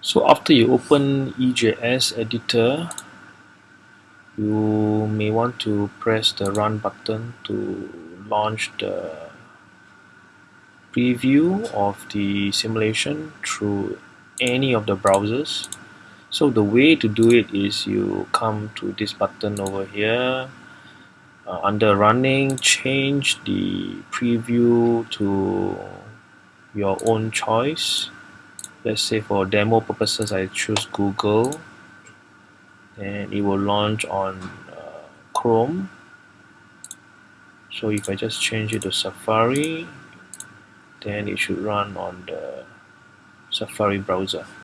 So after you open EJS editor, you may want to press the run button to launch the preview of the simulation through any of the browsers. So the way to do it is you come to this button over here uh, under running change the preview to your own choice let's say for demo purposes I choose Google. And it will launch on uh, Chrome. So if I just change it to Safari then it should run on the Safari browser